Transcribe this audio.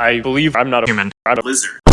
I believe I'm not a human. I'm a lizard.